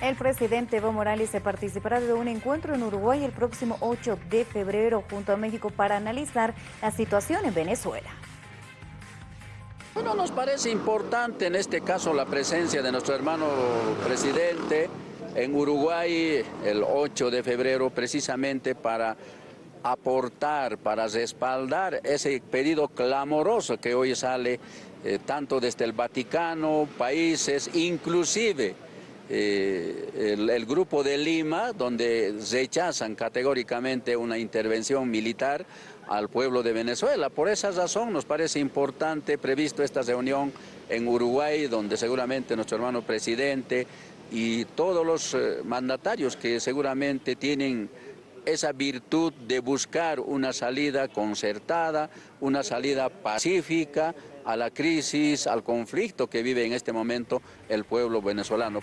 El presidente Evo Morales se participará de un encuentro en Uruguay el próximo 8 de febrero junto a México para analizar la situación en Venezuela. Bueno, nos parece importante en este caso la presencia de nuestro hermano presidente en Uruguay el 8 de febrero precisamente para aportar, para respaldar ese pedido clamoroso que hoy sale eh, tanto desde el Vaticano, países, inclusive eh, el, grupo de Lima, donde rechazan categóricamente una intervención militar al pueblo de Venezuela. Por esa razón nos parece importante, previsto esta reunión en Uruguay, donde seguramente nuestro hermano presidente y todos los eh, mandatarios que seguramente tienen esa virtud de buscar una salida concertada, una salida pacífica a la crisis, al conflicto que vive en este momento el pueblo venezolano.